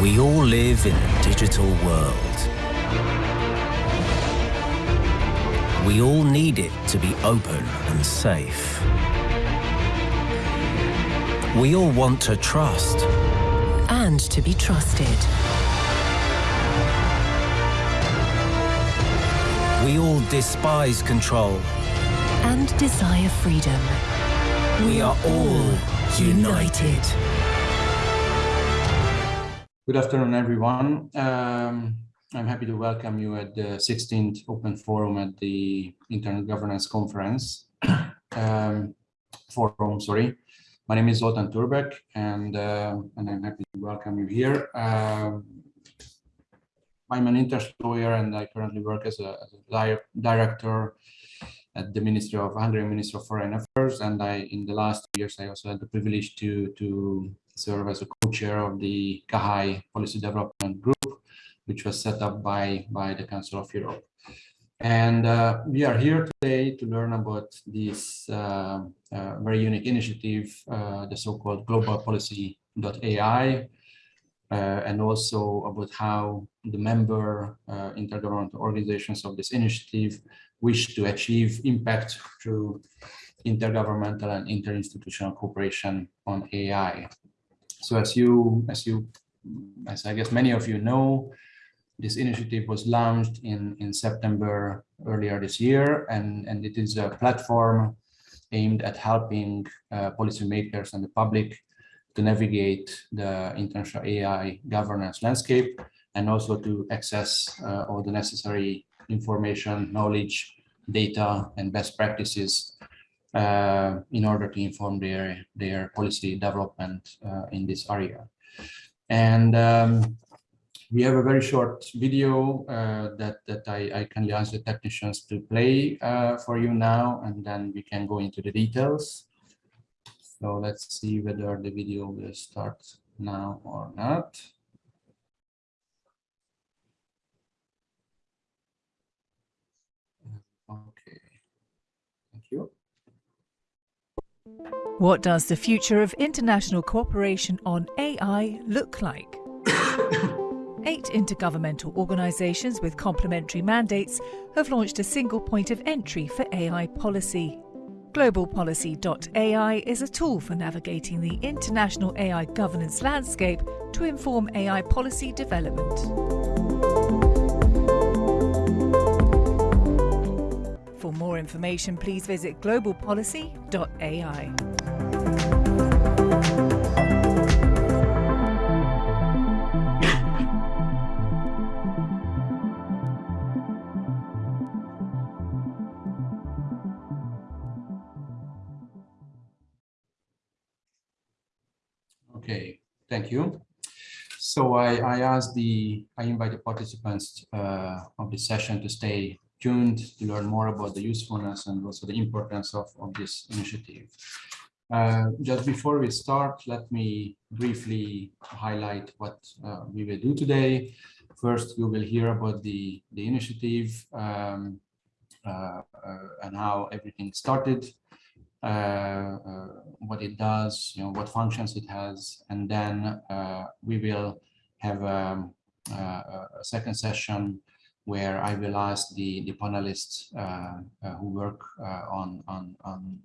We all live in a digital world. We all need it to be open and safe. We all want to trust. And to be trusted. We all despise control. And desire freedom. We are all united. Good afternoon, everyone. Um, I'm happy to welcome you at the 16th Open Forum at the Internet Governance Conference. um, forum, sorry. My name is Zoltan Turbek, and, uh, and I'm happy to welcome you here. Um, I'm an interest lawyer, and I currently work as a, as a director at the Ministry of Hungarian Ministry of Foreign Affairs, and I, in the last years, I also had the privilege to to serve as a co-chair of the CAHAI Policy Development Group, which was set up by, by the Council of Europe. And uh, we are here today to learn about this uh, uh, very unique initiative, uh, the so-called Global Policy.ai, uh, and also about how the member uh, intergovernmental organizations of this initiative wish to achieve impact through intergovernmental and interinstitutional cooperation on AI. So as you, as you, as I guess many of you know, this initiative was launched in, in September earlier this year, and, and it is a platform aimed at helping uh, policymakers and the public to navigate the international AI governance landscape and also to access uh, all the necessary information, knowledge, data, and best practices uh, in order to inform their, their policy development uh, in this area. And um, we have a very short video uh, that, that I, I kindly ask the technicians to play uh, for you now, and then we can go into the details. So let's see whether the video will start now or not. Okay, thank you. What does the future of international cooperation on AI look like? Eight intergovernmental organisations with complementary mandates have launched a single point of entry for AI policy. GlobalPolicy.ai is a tool for navigating the international AI governance landscape to inform AI policy development. More information, please visit globalpolicy.ai. Okay, thank you. So I, I asked the, I invite the participants uh, of the session to stay tuned to learn more about the usefulness and also the importance of, of this initiative. Uh, just before we start, let me briefly highlight what uh, we will do today. First, we will hear about the, the initiative um, uh, uh and how everything started, uh, uh, what it does, you know, what functions it has, and then we will have um, a second session where I will ask the, the panelists uh, uh, who work uh, on, on, on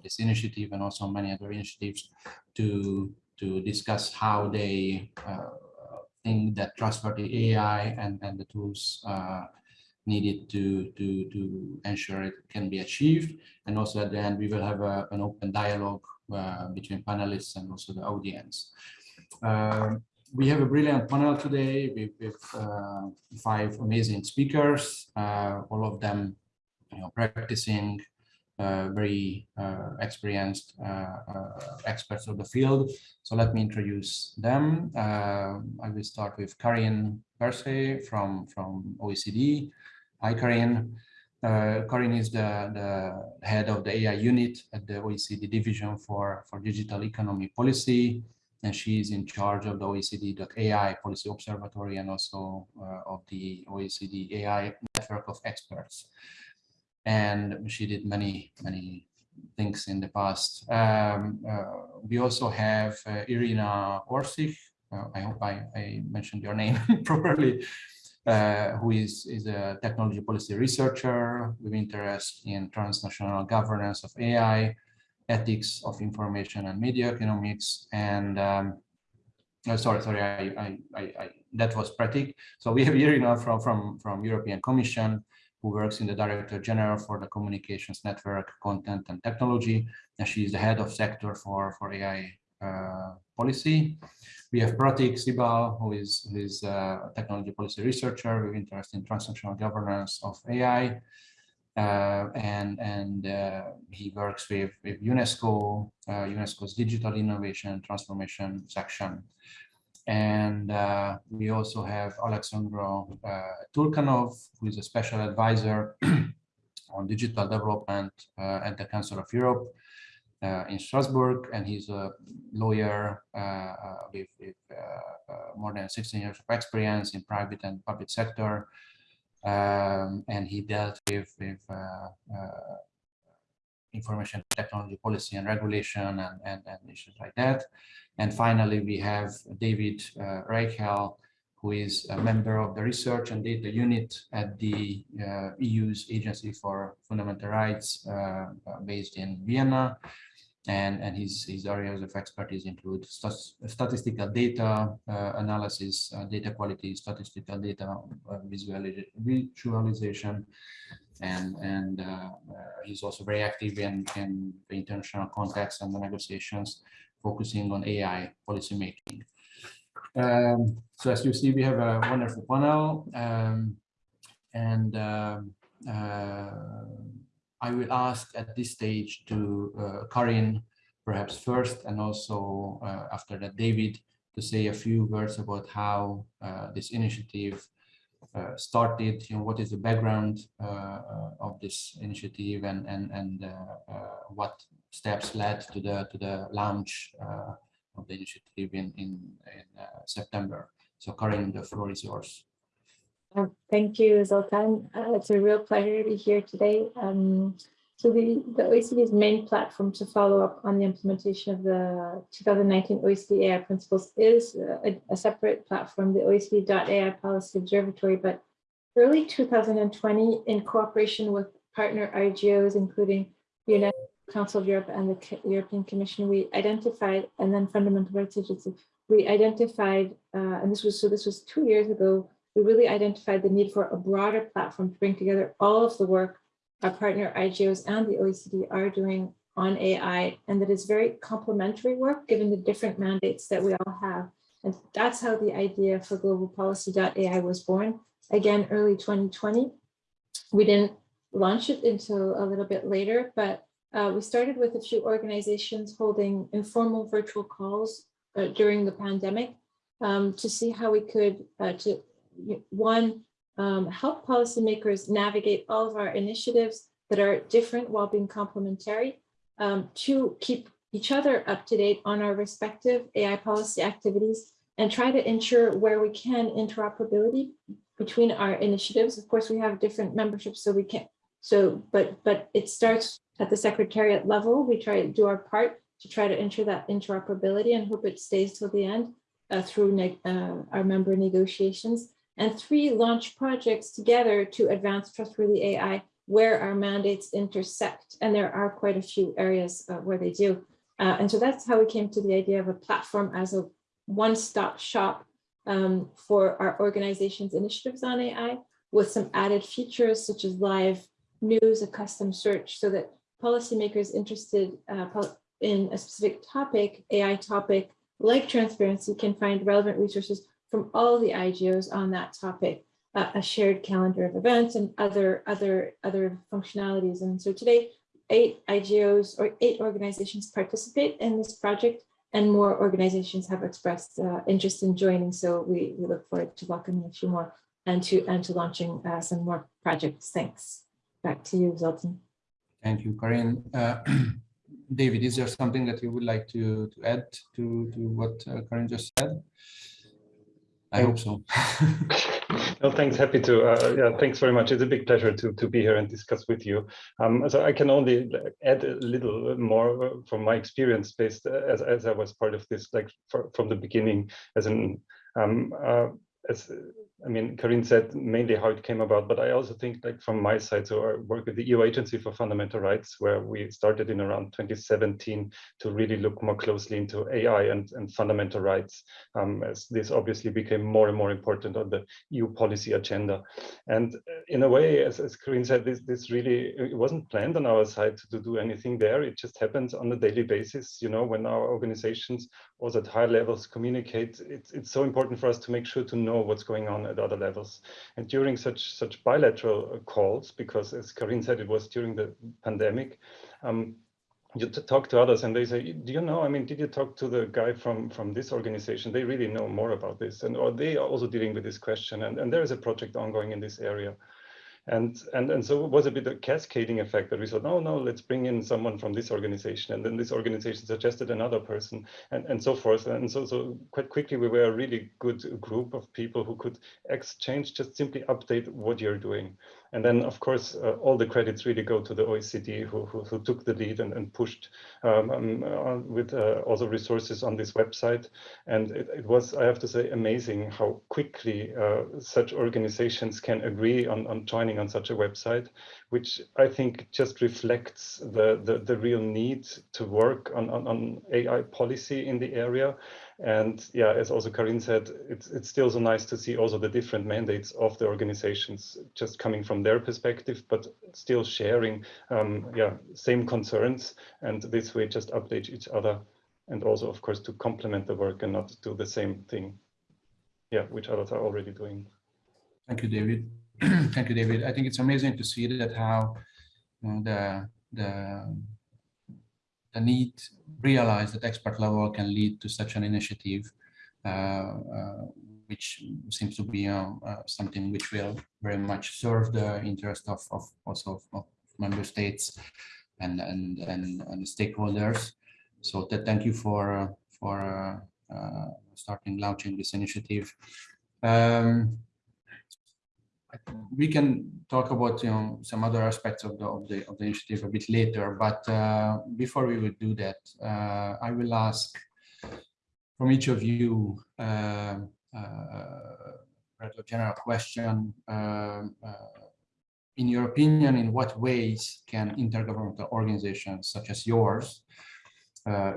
this initiative and also many other initiatives to, to discuss how they think that trustworthy AI and, and the tools needed to, to, to ensure it can be achieved. And also at the end, we will have a, an open dialogue uh, between panelists and also the audience. Um, we have a brilliant panel today with, with uh, five amazing speakers, uh, all of them you know, practicing, uh, very uh, experienced uh, uh, experts of the field. So let me introduce them. I will start with Karin Perset from, from OECD. Hi, Karin. Karin is the, the head of the AI unit at the OECD Division for, for Digital Economy Policy and she is in charge of the OECD.ai policy observatory and also uh, of the OECD AI network of experts. And she did many, many things in the past. Um, uh, we also have uh, Irina Orssich uh, I hope I, I mentioned your name properly, uh, who is, is a technology policy researcher with interest in transnational governance of AI, ethics of information and media economics, and um, oh, sorry, sorry, I, I, I, that was Prateek. So we have here now from, from, from European Commission, who works in the Director General for the Communications Network, Content and Technology, and she is the head of sector for, for AI uh, policy. We have Prateek Sibal, who is, who is a technology policy researcher with interest in transnational governance of AI. Uh, and and uh, he works with, with UNESCO, uh, UNESCO's digital innovation transformation section. And uh, we also have Alexandro uh, Turkanov, who is a special advisor on digital development at the Council of Europe uh, in Strasbourg, and he's a lawyer uh, uh, with, with more than 16 years of experience in private and public sector. Um, and he dealt with, with information technology policy and regulation and, and, and, issues like that. And finally, we have David uh, Reichel, who is a member of the research and data unit at the uh, EU's Agency for Fundamental Rights uh, based in Vienna and, and his, his areas of expertise include st statistical data uh, analysis, uh, data quality, statistical data uh, visualization, and, and uh, uh, he's also very active in, in the international context and the negotiations, focusing on AI policymaking. Um, so as you see, we have a wonderful panel, um, and um, uh, I will ask at this stage to uh, Karin, perhaps first, and also uh, after that, David, to say a few words about how uh, this initiative uh, started, you know, what is the background uh, uh, of this initiative and, and, and what steps led to the, to the launch of the initiative in, in, in September. So Karin, the floor is yours. Uh, thank you, Zoltan. Uh, it's a real pleasure to be here today. Um, so the, the OECD's main platform to follow up on the implementation of the 2019 OECD AI principles is a, a separate platform, the OECD.ai Policy Observatory, but early 2020, in cooperation with partner IGOs, including the UNESCO Council of Europe and the European Commission, we identified, and then Fundamental Rights Agency, we identified, uh, and this was, so this was two years ago, we really identified the need for a broader platform to bring together all of the work our partner IGOs and the OECD are doing on AI, and that is very complementary work given the different mandates that we all have. And that's how the idea for Global Policy.ai was born, again, early 2020. We didn't launch it until a little bit later, but uh, we started with a few organizations holding informal virtual calls uh, during the pandemic um, to see how we could, uh, to one, um, help policymakers navigate all of our initiatives that are different while being complementary. Um, two, keep each other up to date on our respective AI policy activities and try to ensure where we can interoperability between our initiatives. Of course, we have different memberships, so we can't. So, but but it starts at the secretariat level. We try to do our part to try to ensure that interoperability and hope it stays till the end uh, through uh, our member negotiations and three launch projects together to advance trustworthy AI where our mandates intersect. And there are quite a few areas uh, where they do. Uh, and so that's how we came to the idea of a platform as a one-stop shop um, for our organization's initiatives on AI with some added features such as live news, a custom search, so that policymakers interested uh, in a specific topic, AI topic, like transparency, can find relevant resources from all the IGOs on that topic, uh, a shared calendar of events and other, other, other functionalities. And so today, eight IGOs or eight organizations participate in this project and more organizations have expressed uh, interest in joining. So we, we look forward to welcoming a few more and to, and to launching uh, some more projects. Thanks. Back to you, Zoltan. Thank you, Karin. Uh, David, is there something that you would like to, to add to, to what uh, Karin just said? I hope so. No, thanks. Happy to. Uh, yeah, thanks very much. It's a big pleasure to to be here and discuss with you. Um, so I can only add a little more from my experience, based uh, as as I was part of this, like for, from the beginning, as an um, uh, as I mean, Karin said mainly how it came about, but I also think like from my side, so I work with the EU Agency for Fundamental Rights, where we started in around 2017 to really look more closely into AI and, and fundamental rights, um, as this obviously became more and more important on the EU policy agenda. And in a way, as, as Karin said, this, this really, it wasn't planned on our side to, to do anything there. It just happens on a daily basis, you know, when our organizations also at high levels communicate, it's, it's so important for us to make sure to know what's going on at other levels. And during such such bilateral uh, calls, because as Karin said, it was during the pandemic, um, you talk to others and they say, do you know, I mean, did you talk to the guy from, from this organization? They really know more about this and or they are also dealing with this question. And, and there is a project ongoing in this area. And, and, and so it was a bit of cascading effect that we thought, no, no, let's bring in someone from this organization. And then this organization suggested another person and, and so forth. And so, so quite quickly, we were a really good group of people who could exchange, just simply update what you're doing. And then, of course, uh, all the credits really go to the OECD who, who, who took the lead and, and pushed um, um, with uh, also resources on this website. And it, it, was, I have to say, amazing how quickly uh, such organizations can agree on, on joining on such a website, which I think just reflects the, the, the real need to work on, on, on AI policy in the area and yeah, as also Karin said, it's it's still so nice to see also the different mandates of the organizations just coming from their perspective, but still sharing um, yeah same concerns, and this way just update each other, and also of course to complement the work and not do the same thing, yeah, which others are already doing. Thank you, David. Thank you, David. I think it's amazing to see that how the the the need realize that expert level can lead to such an initiative, uh, uh, which seems to be uh, something which will very much serve the interest of, of also of member states and and and, and stakeholders. So that thank you for for starting launching this initiative. Um, we can talk about you know some other aspects of the of the of the initiative a bit later but uh, before we would do that uh, i will ask from each of you uh, uh a general question uh, uh, in your opinion in what ways can intergovernmental organizations such as yours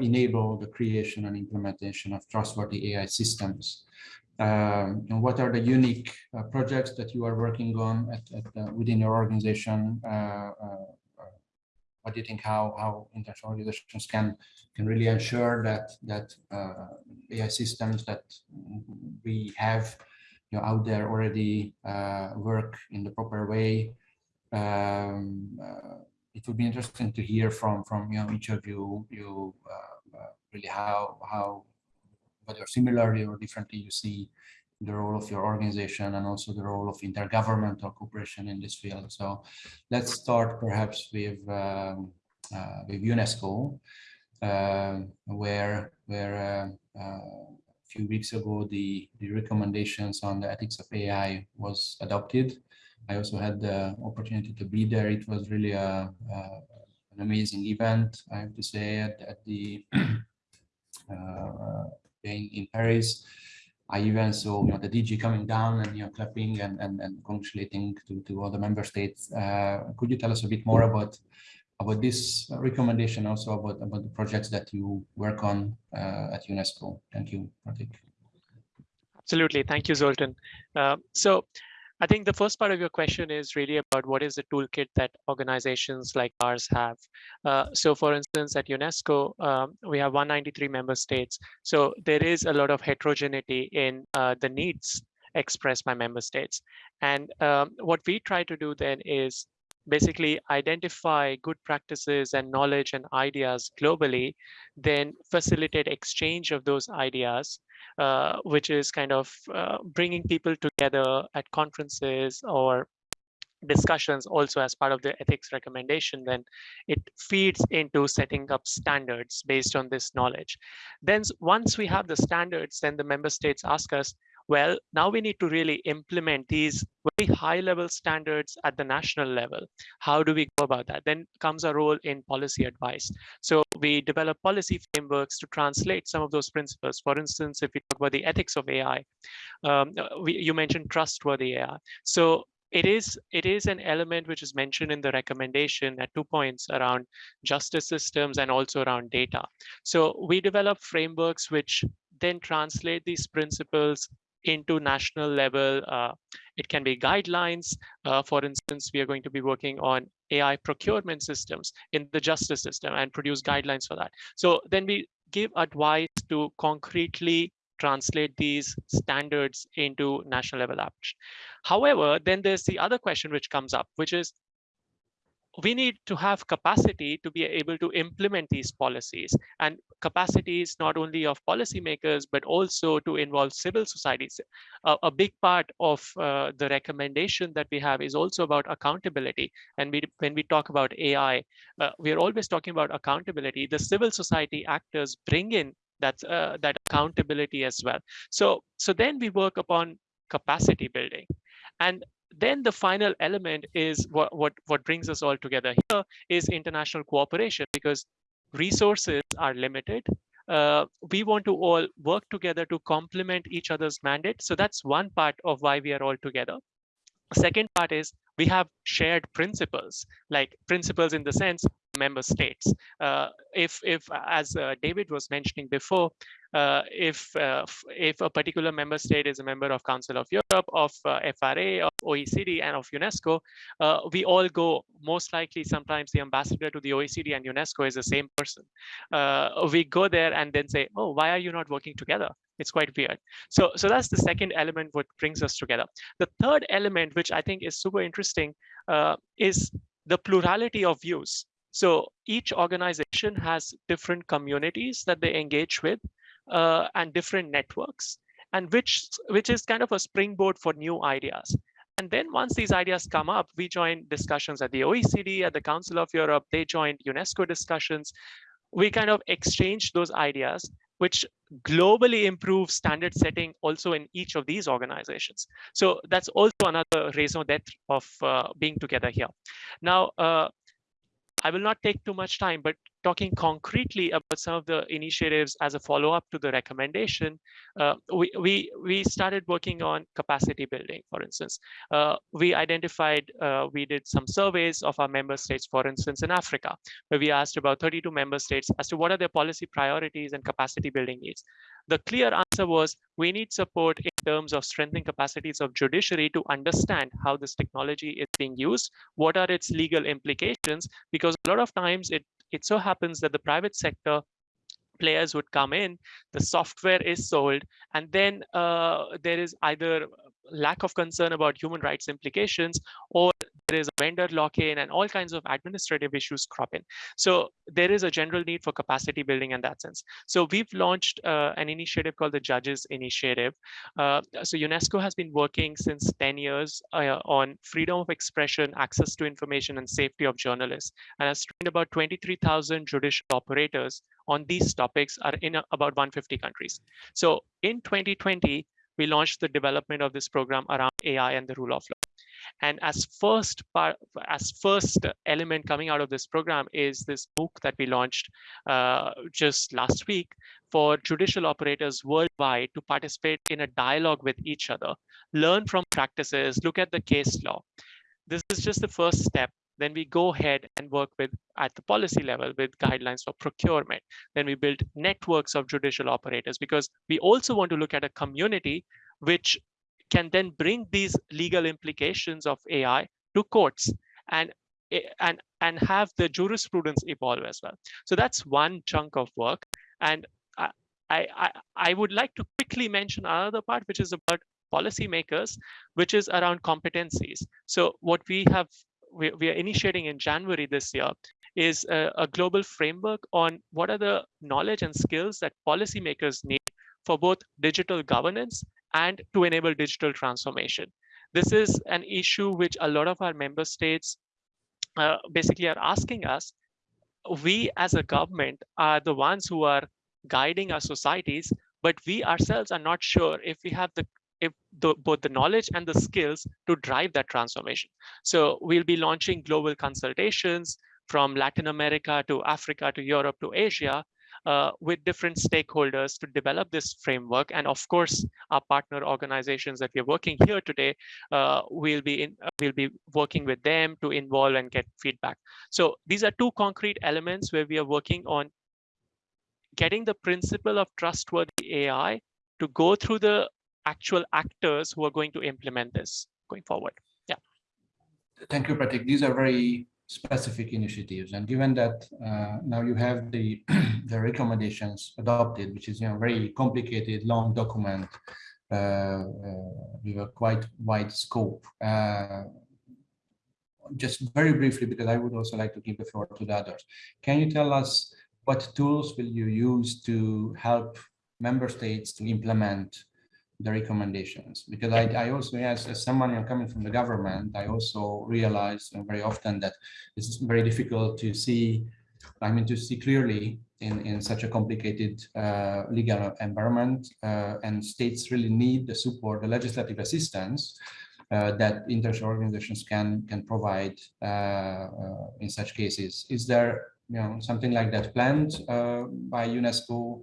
enable the creation and implementation of trustworthy ai systems um, and what are the unique uh, projects that you are working on at, at uh, within your organization? Uh, uh, what do you think how how international organizations can can really ensure that that uh, AI systems that we have you know out there already work in the proper way? Um, it would be interesting to hear from from you know each of you you really how how whether similarly or differently you see the role of your organization and also the role of intergovernmental cooperation in this field. So let's start perhaps with um, uh, with UNESCO, uh, where where uh, uh, a few weeks ago the the recommendations on the ethics of AI was adopted. I also had the opportunity to be there. It was really a, an amazing event, I have to say, at, at the in, Paris. I even saw you know the DG coming down and you know clapping and and, and congratulating to, to other member states. Uh, could you tell us a bit more about about this recommendation, also about about the projects that you work on uh, at UNESCO? Thank you, Prateek. Absolutely, thank you, Zoltan. Uh, so I think the first part of your question is really about what is the toolkit that organizations like ours have. Uh, so for instance, at UNESCO, um, we have 193 member states. So there is a lot of heterogeneity in uh, the needs expressed by member states. And um, what we try to do then is basically identify good practices and knowledge and ideas globally, then facilitate exchange of those ideas uh, which is kind of uh, bringing people together at conferences or discussions also as part of the ethics recommendation, then it feeds into setting up standards based on this knowledge. Then once we have the standards, then the member states ask us, Well, now we need to really implement these very high level standards at the national level. How do we go about that? Then comes a role in policy advice. So we develop policy frameworks to translate some of those principles. For instance, if we talk about the ethics of AI, um, we, you mentioned trustworthy AI. So it is it is an element which is mentioned in the recommendation at two points around justice systems and also around data. So we develop frameworks which then translate these principles into national level. Uh, it can be guidelines. Uh, for instance, we are going to be working on AI procurement systems in the justice system and produce guidelines for that. So then we give advice to concretely translate these standards into national level application. However, then there's the other question which comes up, which is we need to have capacity to be able to implement these policies. And capacities not only of policymakers but also to involve civil societies. A, a big part of uh, the recommendation that we have is also about accountability. And we, when we talk about ai uh, we are always talking about accountability. The civil society actors bring in that uh, that accountability as well. So so then we work upon capacity building. And then the final element is what, what, what brings us all together here is international cooperation because resources are limited. Uh, we want to all work together to complement each other's mandate. So that's one part of why we are all together. Second part is we have shared principles, like principles in the sense member states. Uh, if, if, as uh, David was mentioning before, uh, if uh, if a particular member state is a member of Council of Europe, of uh, FRA, of OECD, and of UNESCO, uh, we all go. Most likely, sometimes the ambassador to the OECD and UNESCO is the same person. Uh, we go there and then say, "Oh, why are you not working together?" It's quite weird. So, so that's the second element what brings us together. The third element, which I think is super interesting, uh, is the plurality of views. So each organization has different communities that they engage with uh, and different networks, and which which is kind of a springboard for new ideas. And then once these ideas come up, we join discussions at the OECD, at the Council of Europe, they joined UNESCO discussions. We kind of exchange those ideas, which globally improve standard setting also in each of these organizations. So that's also another raison d'etre of uh, being together here. Now, uh, I will not take too much time, but talking concretely about some of the initiatives as a follow-up to the recommendation, uh, we, we, we started working on capacity building, for instance. Uh, we identified, uh, we did some surveys of our member states, for instance, in Africa, where we asked about 32 member states as to what are their policy priorities and capacity building needs. The clear answer was we need support in terms of strengthening capacities of judiciary to understand how this technology is being used, what are its legal implications, because a lot of times it, it so happens that the private sector players would come in, the software is sold, and then uh, there is either lack of concern about human rights implications or there is a vendor lock-in and all kinds of administrative issues crop in. So there is a general need for capacity building in that sense. So we've launched uh, an initiative called the Judges Initiative. Uh, so UNESCO has been working since 10 years uh, on freedom of expression, access to information, and safety of journalists, and has trained about 23,000 judicial operators on these topics are in about 150 countries. So in 2020, we launched the development of this program around AI and the rule of law. And as first part, as first element coming out of this program is this book that we launched uh, just last week for judicial operators worldwide to participate in a dialogue with each other, learn from practices, look at the case law. This is just the first step then we go ahead and work with at the policy level with guidelines for procurement. Then we build networks of judicial operators because we also want to look at a community which can then bring these legal implications of AI to courts and and and have the jurisprudence evolve as well. So that's one chunk of work. And I, I, I would like to quickly mention another part, which is about policymakers, which is around competencies. So what we have we, we are initiating in January this year is a, a, global framework on what are the knowledge and skills that policymakers need for both digital governance and to enable digital transformation. This is an issue which a lot of our member states uh, basically are asking us. We as a government are the ones who are guiding our societies, but we ourselves are not sure if we have the if the, both the knowledge and the skills to drive that transformation. So we'll be launching global consultations from Latin America to Africa to Europe to Asia uh, with different stakeholders to develop this framework. And of course, our partner organizations that we're working here today, uh, we'll be in, uh, we'll be working with them to involve and get feedback. So these are two concrete elements where we are working on getting the principle of trustworthy AI to go through the actual actors who are going to implement this going forward. Yeah. Thank you, Prateek. These are very specific initiatives. And given that uh, now you have the, the recommendations adopted, which is you know very complicated, long document uh, uh, with a quite wide scope. Uh, just very briefly, because I would also like to give the floor to the others. Can you tell us what tools will you use to help member states to implement the recommendations. Because I, I also as, as someone coming from the government I also realize very often that it's very difficult to see I mean to see clearly in in such a complicated uh, legal environment uh, and states really need the support the legislative assistance uh, that international organizations can can provide uh, uh, in such cases. Is there you know something like that planned uh, by UNESCO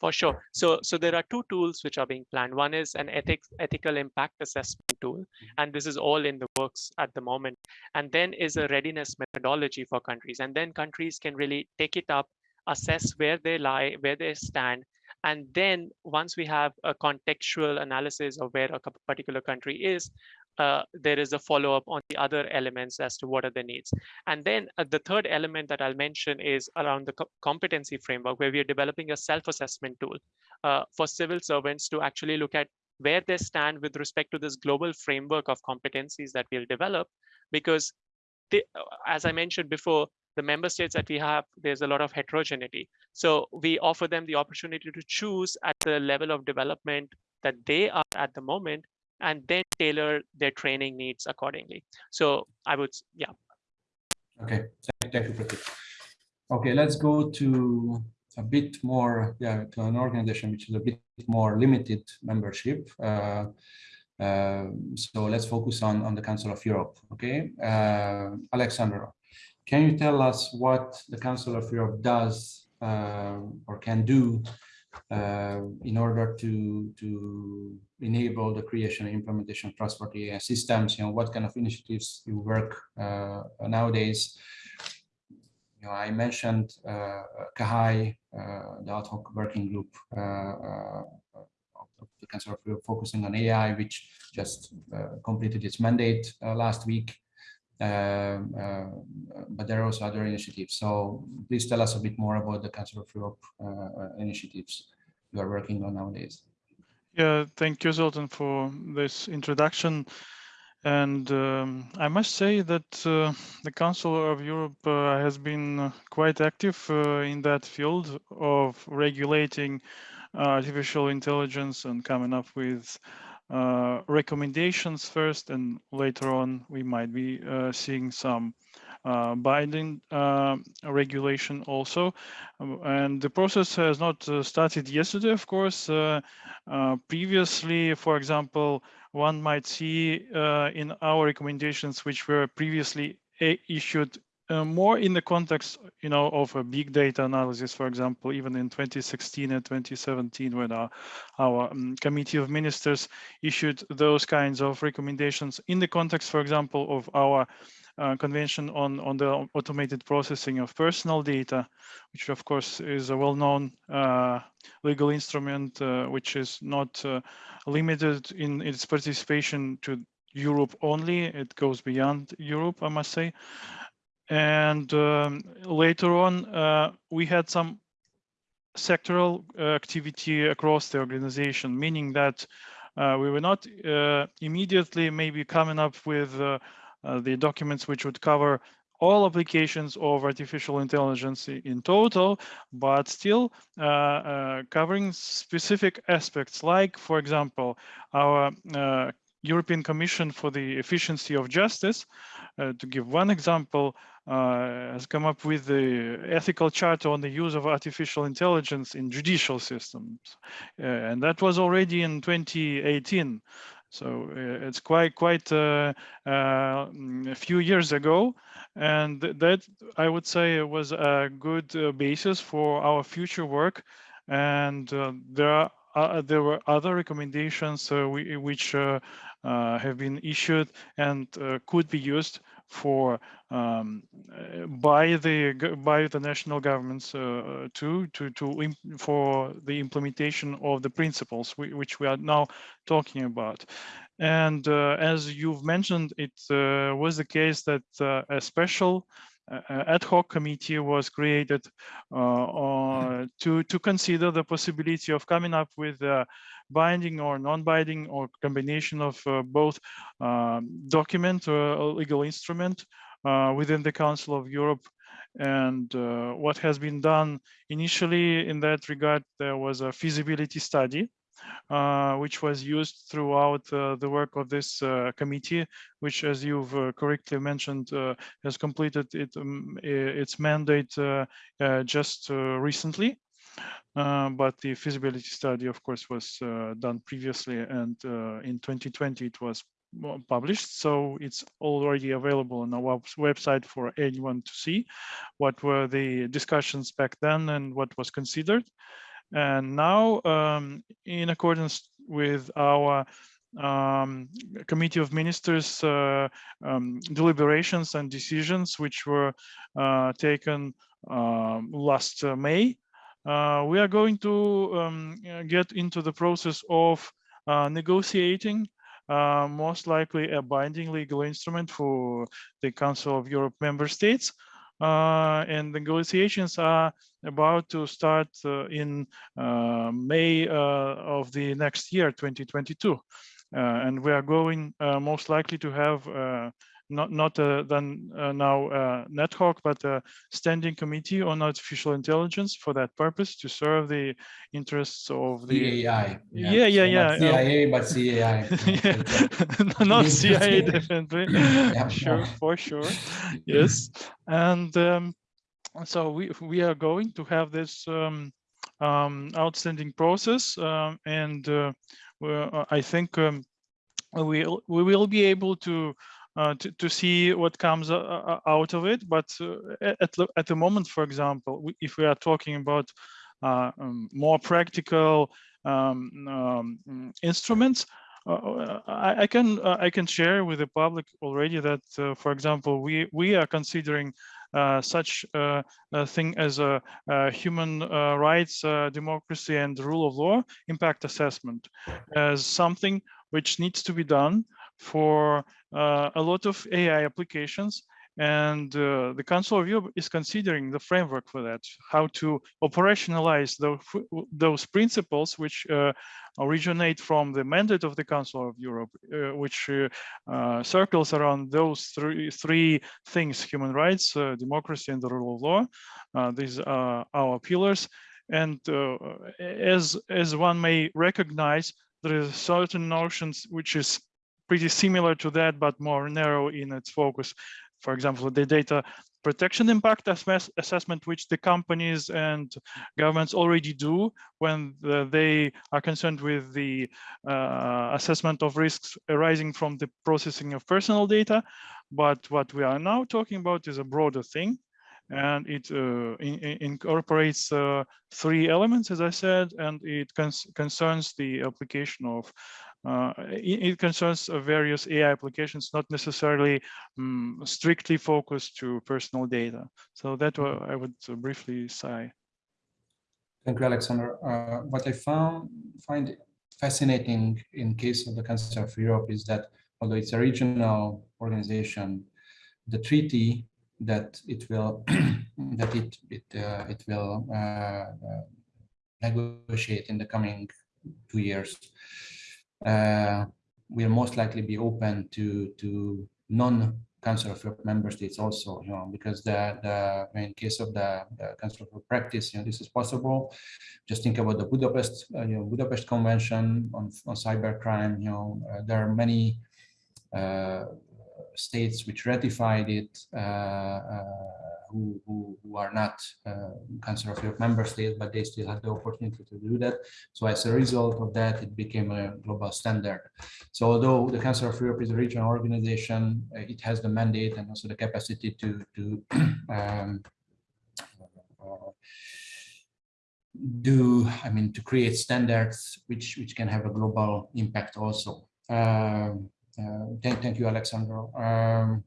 for sure. So, so there are two tools which are being planned. One is an ethics, ethical impact assessment tool, mm-hmm. and this is all in the works at the moment. And then is a readiness methodology for countries. And then countries can really take it up, assess where they lie, where they stand. And then once we have a contextual analysis of where a particular country is, uh, there is a follow-up on the other elements as to what are the needs. And then uh, the third element that I'll mention is around the co competency framework, where we are developing a self-assessment tool uh, for civil servants to actually look at where they stand with respect to this global framework of competencies that we'll develop. Because they, uh, as I mentioned before, the member states that we have, there's a lot of heterogeneity. So we offer them the opportunity to choose at the level of development that they are at the moment and then tailor their training needs accordingly. So I would, yeah. Okay, thank, you, Prateek. Okay, let's go to a bit more, yeah, to an organization which is a bit more limited membership. Uh, uh, so let's focus on, on the Council of Europe, okay? Uh, Alexandra, can you tell us what the Council of Europe does uh, or can do in order to to enable the creation and implementation of trustworthy AI systems. You know, what kind of initiatives you work uh, nowadays. You know, I mentioned uh, CAHAI, uh, the ad hoc working group uh, uh, of the of focusing on AI, which just completed its mandate last week. Um, uh, but there are also other initiatives. So please tell us a bit more about the Council of Europe uh, initiatives you are working on nowadays. Yeah, thank you, Zoltan, for this introduction. And um, I must say that uh, the Council of Europe uh, has been quite active uh, in that field of regulating artificial intelligence and coming up with uh, recommendations first, and later on we might be uh, seeing some uh, binding uh, regulation also. And the process has not uh, started yesterday, of course. Uh, previously, for example, one might see in our recommendations, which were previously issued uh, more in the context, you know, of a big data analysis, for example, even in 2016 and 2017, when our, our um, committee of ministers issued those kinds of recommendations in the context, for example, of our uh, convention on, on the automated processing of personal data, which of course is a well-known uh, legal instrument, uh, which is not uh, limited in its participation to Europe only. It goes beyond Europe, I must say. And um, later on, uh, we had some sectoral uh, activity across the organization, meaning that uh, we were not uh, immediately maybe coming up with uh, uh, the documents which would cover all applications of artificial intelligence in total, but still uh, covering specific aspects like, for example, our European Commission for the Efficiency of Justice, uh, to give one example, uh, has come up with the ethical charter on the use of artificial intelligence in judicial systems. Uh, and that was already in 2018. So uh, it's quite quite uh, uh, a few years ago, and that I would say was a good basis for our future work. And there are uh, there were other recommendations uh, we, which uh, have been issued and could be used for um, by the by the national governments uh, to to to for the implementation of the principles which we are now talking about. And uh, as you've mentioned, it uh, was the case that a special ad hoc committee was created uh, to to consider the possibility of coming up with a binding or non-binding or combination of uh, both um, document or legal instrument uh, within the Council of Europe. And uh, what has been done initially in that regard, there was a feasibility study uh, which was used throughout uh, the work of this uh, committee, which, as you've correctly mentioned, has completed it, um, its mandate just recently. Uh, but the feasibility study, of course, was uh, done previously, and uh, in 2020 it was published. So it's already available on our website for anyone to see what were the discussions back then and what was considered. And now, um, in accordance with our um, Committee of Ministers uh, um, deliberations and decisions, which were uh, taken um, last uh, May, uh, we are going to um, get into the process of uh, negotiating most likely a binding legal instrument for the Council of Europe member states uh, and negotiations are about to start uh, in uh, May of the next year, 2022. and we are going most likely to have not not uh, then uh, now uh, NetHawk, but a standing committee on artificial intelligence for that purpose to serve the interests of the CAI. Yeah, yeah, yeah. Not CIA, but CAI. not CIA, definitely. yeah, sure, for sure. Yes, and um, so we we are going to have this um, um, outstanding process, um, and uh, I think um, we we will be able to uh, to, to see what comes uh, uh, out of it. But at, the, at the moment, for example, if we are talking about um, more practical um, um, instruments, uh, I, I, can uh, I can share with the public already that, uh, for example, we we are considering such a thing as a human rights, democracy, and rule of law impact assessment as something which needs to be done for uh, a lot of AI applications. And uh, the Council of Europe is considering the framework for that, how to operationalize those, those principles which uh, originate from the mandate of the Council of Europe, uh, which uh, circles around those three, three things, human rights, uh, democracy, and the rule of law. these are our pillars. And as, as one may recognize, there is certain notions which is pretty similar to that, but more narrow in its focus. For example, the data protection impact assessment, which the companies and governments already do when the, they are concerned with the uh, assessment of risks arising from the processing of personal data. But what we are now talking about is a broader thing and it uh, in, in incorporates uh, three elements, as I said, and it concerns the application of uh, it, it, concerns various AI applications, not necessarily um, strictly focused to personal data. So that I would briefly say. Thank you, Alexander. Uh, what I found find fascinating in case of the Council of Europe is that although it's a regional organization, the treaty that it will that it it uh, it will uh, uh, negotiate in the coming two years uh, will most likely be open to to non Council of Europe member states also, you know, because the, the in case of the, the Council of Europe practice, you know, this is possible. Just think about the Budapest, uh, you know, Budapest Convention on, on cybercrime, you know, uh, there are many uh, states which ratified it uh, uh, who, who, who, are not uh, Council of Europe member states, but they still had the opportunity to do that. So as a result of that, it became a global standard. So although the Council of Europe is a regional organization, it has the mandate and also the capacity to, to um, do, I mean, to create standards which, which can have a global impact also. Um, thank, thank you, Alexandro. Um,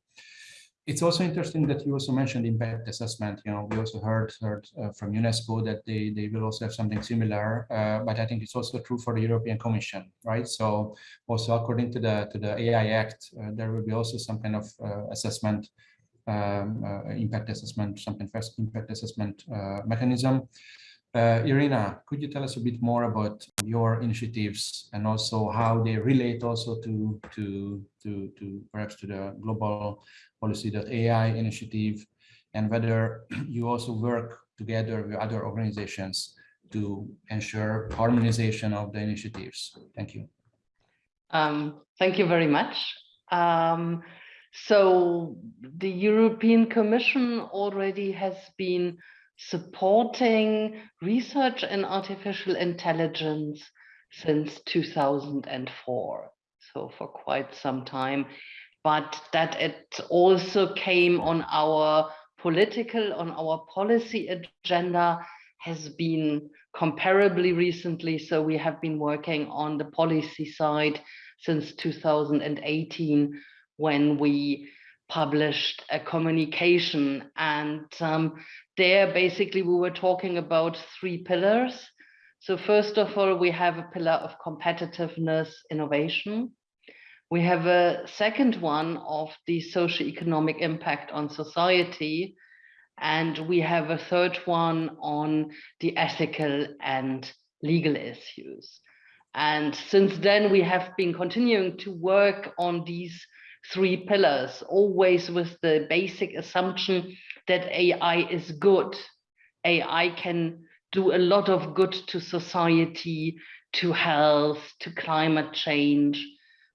it's also interesting that you also mentioned impact assessment. You know, we also heard heard uh, from UNESCO that they they will also have something similar. Uh, but I think it's also true for the European Commission, right? So also according to the to the AI Act, uh, there will be also some kind of uh, assessment, um, uh, impact assessment, something first impact assessment mechanism. Uh, Irina, could you tell us a bit more about your initiatives and also how they relate also to to to to perhaps to the global policy.ai initiative and whether you also work together with other organizations to ensure harmonization of the initiatives. Thank you. Um, thank you very much. Um, so the European Commission already has been supporting research in artificial intelligence since 2004, so for quite some time, but that it also came on our political, on our policy agenda has been comparably recently. So we have been working on the policy side since 2018 when we published a communication and um, there basically we were talking about three pillars. So first of all, we have a pillar of competitiveness, innovation. We have a second one of the socioeconomic impact on society. And we have a third one on the ethical and legal issues. And since then, we have been continuing to work on these three pillars, always with the basic assumption that AI is good. AI can do a lot of good to society, to health, to climate change,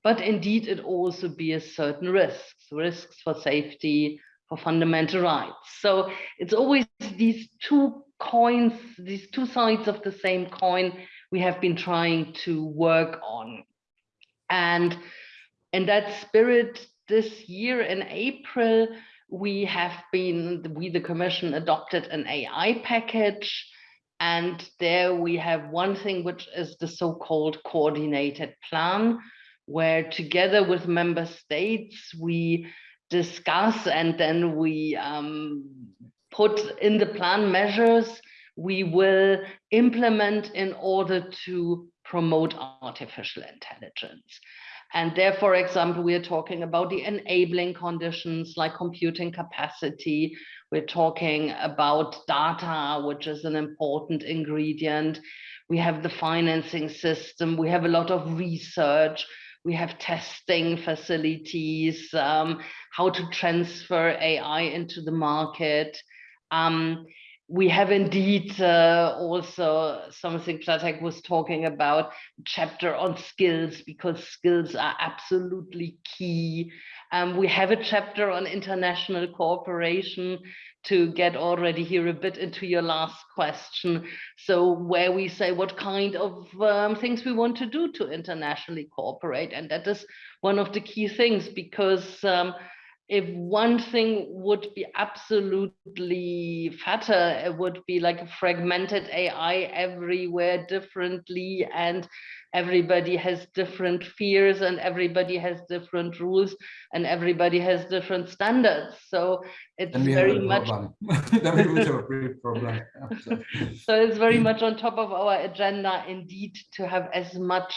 but indeed it also bears certain risks, risks for safety, for fundamental rights. So it's always these two coins, these two sides of the same coin we have been trying to work on. And in that spirit, this year in April, we have been, we the Commission adopted an AI package and there we have one thing which is the so-called coordinated plan, where together with member states, we discuss and then we um, put in the plan measures we will implement in order to promote artificial intelligence. And there, for example, we are talking about the enabling conditions like computing capacity. We're talking about data, which is an important ingredient. We have the financing system. We have a lot of research. We have testing facilities, um, how to transfer AI into the market. Um, we have indeed uh, also something Prateek was talking about, chapter on skills, because skills are absolutely key. Um, we have a chapter on international cooperation to get already here a bit into your last question. So where we say what kind of um, things we want to do to internationally cooperate. And that is one of the key things because um, if one thing would be absolutely fatter, it would be like a fragmented AI everywhere differently, and everybody has different fears, and everybody has different rules, and everybody has different standards. So it's very much. then we would have a problem. so it's very much on top of our agenda, indeed, to have as much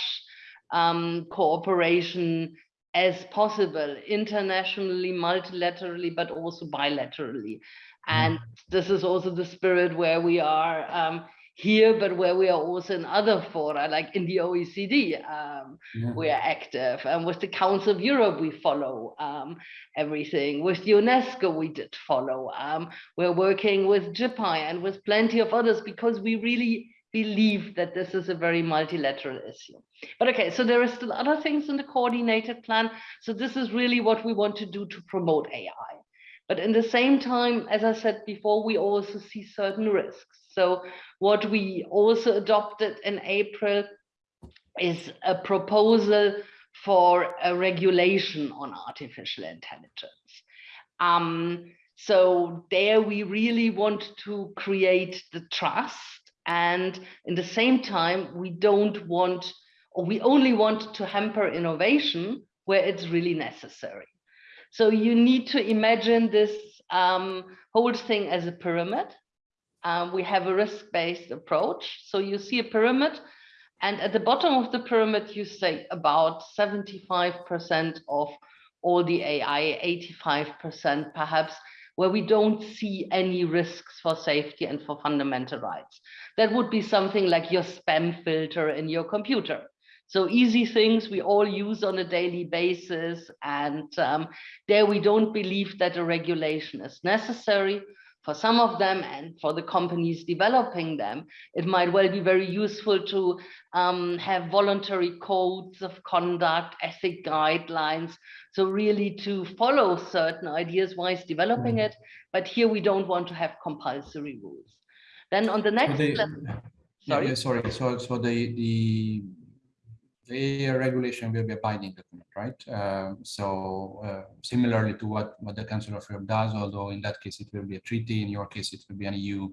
um, cooperation as possible, internationally, multilaterally, but also bilaterally. And this is also the spirit where we are um, here, but where we are also in other fora, like in the OECD, um, Yeah. we are active. And with the Council of Europe, we follow um, everything. With UNESCO, we did follow. Um, we're working with GPAI and with plenty of others because we really believe that this is a very multilateral issue. But okay, so there are still other things in the coordinated plan. So this is really what we want to do to promote AI. But in the same time, as I said before, we also see certain risks. So what we also adopted in April is a proposal for a regulation on artificial intelligence. Um, so there we really want to create the trust and in the same time, we don't want, or we only want to hamper innovation where it's really necessary. So you need to imagine this um, whole thing as a pyramid. Um, we have a risk-based approach. So you see a pyramid and at the bottom of the pyramid, you say about 75% of all the AI, 85% perhaps, where we don't see any risks for safety and for fundamental rights. That would be something like your spam filter in your computer. So easy things we all use on a daily basis. And um, there we don't believe that a regulation is necessary for some of them and for the companies developing them. It might well be very useful to um, have voluntary codes of conduct, ethic guidelines. So really to follow certain ideas whilst developing Mhm. it. But here we don't want to have compulsory rules. Then on the next, the- level- Yeah, sorry. yeah, sorry. So, so the, the, the regulation will be a binding document, right? Um, so uh, similarly to what, what the Council of Europe does, although in that case it will be a treaty, in your case it will be an EU,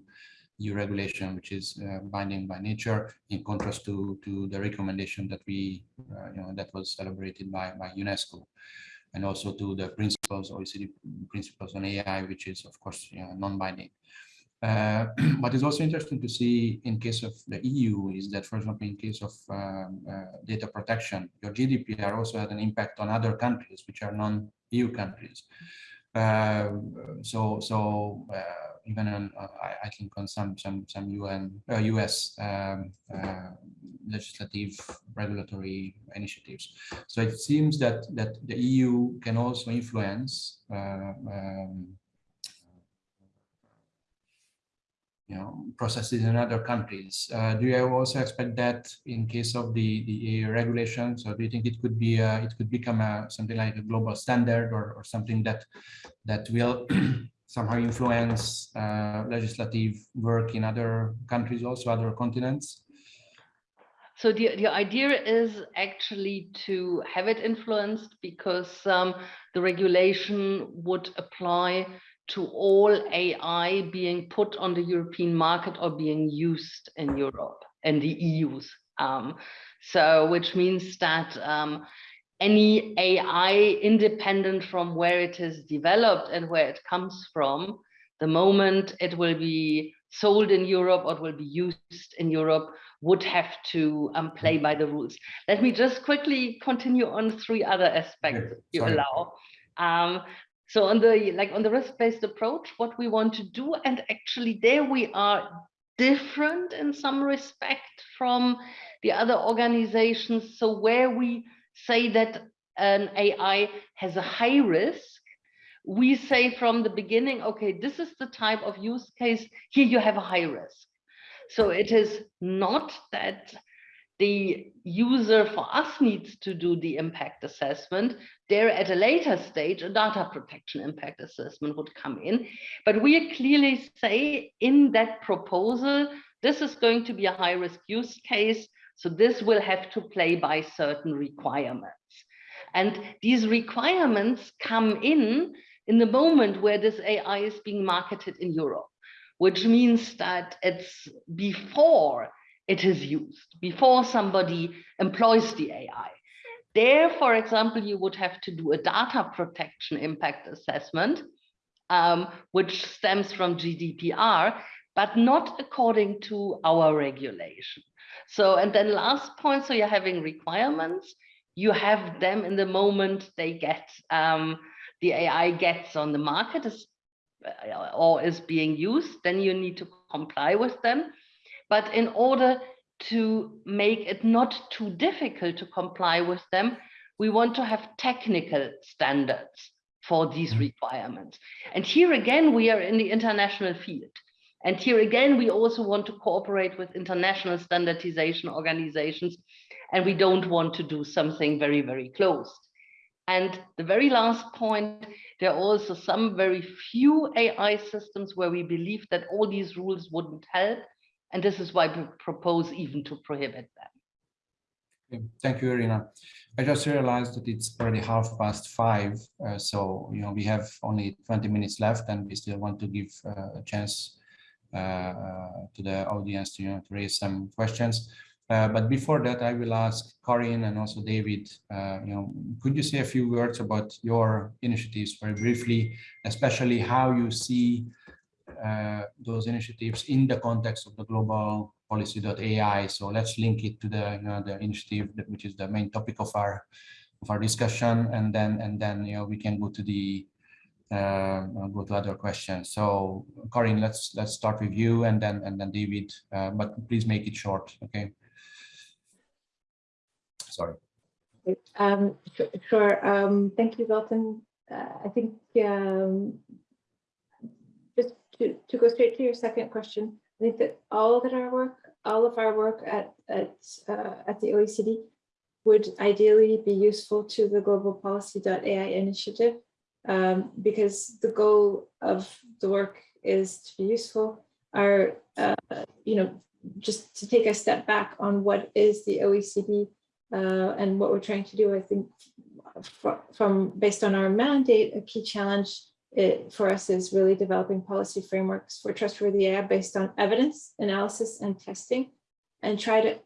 EU regulation, which is uh, binding by nature, in contrast to, to the recommendation that we, uh, you know, that was celebrated by, by UNESCO and also to the principles, OECD principles on AI, which is of course you know, non-binding. Uh, what is also interesting to see in case of the EU is that, for example, in case of um, uh, data protection, your GDPR also had an impact on other countries which are non-EU countries. Uh, so, so uh, even on, uh, I, I, think on some some some UN US um, uh, legislative regulatory initiatives. So it seems that that the EU can also influence. Um, you know, processes in other countries. Uh, do you also expect that in case of the the regulation? So do you think it could be uh, it could become a, something like a global standard or, or something that that will somehow influence uh, legislative work in other countries, also other continents? So the, the idea is actually to have it influenced because um, the regulation would apply to all AI being put on the European market or being used in Europe and the EU's. Um, so which means that um, any AI independent from where it is developed and where it comes from, the moment it will be sold in Europe or will be used in Europe would have to um, play by the rules. Let me just quickly continue on three other aspects Okay, you allow. Um, so on the like on the risk-based approach, what we want to do, and actually there we are different in some respect from the other organizations. So where we say that an AI has a high risk, we say from the beginning, okay, this is the type of use case, here you have a high risk. So it is not that the user for us needs to do the impact assessment. There at a later stage, a data protection impact assessment would come in. But we clearly say in that proposal, this is going to be a high risk use case. So this will have to play by certain requirements. And these requirements come in in the moment where this AI is being marketed in Europe, which means that it's before it is used, before somebody employs the AI. There, for example, you would have to do a data protection impact assessment, um, which stems from GDPR, but not according to our regulation. So, and then last point, so you're having requirements, you have them in the moment they get, um, the AI gets on the market is, or is being used, then you need to comply with them. But in order to make it not too difficult to comply with them, we want to have technical standards for these Mm-hmm. requirements. And here again, we are in the international field. And here again, we also want to cooperate with international standardization organizations, and we don't want to do something very, very closed. And the very last point, there are also some very few AI systems where we believe that all these rules wouldn't help. And this is why we propose even to prohibit them. Thank you, Irina. I just realized that it's already half past five, uh, so you know we have only 20 minutes left, and we still want to give uh, a chance uh, uh, to the audience to, you know, to raise some questions. Uh, but before that, I will ask Karine and also David. Uh, you know, could you say a few words about your initiatives very briefly, especially how you see those initiatives in the context of the global policy.ai. So let's link it to the you know, the initiative that, which is the main topic of our of our discussion, and then and then you know we can go to the uh, go to other questions. So Karine, let's let's start with you, and then and then David. Uh, but please make it short, okay? Sorry. Um, sure. Um, thank you, Zoltan. Uh, I think um, to, go straight to your second question, I think that all that our work, all of our work at at uh, at the OECD would ideally be useful to the global policy.ai initiative um, because the goal of the work is to be useful. Our, uh, you know, just to take a step back on what is the OECD uh, and what we're trying to do, I think from based on our mandate, a key challenge it, for us is really developing policy frameworks for trustworthy AI based on evidence, analysis, and testing, and try to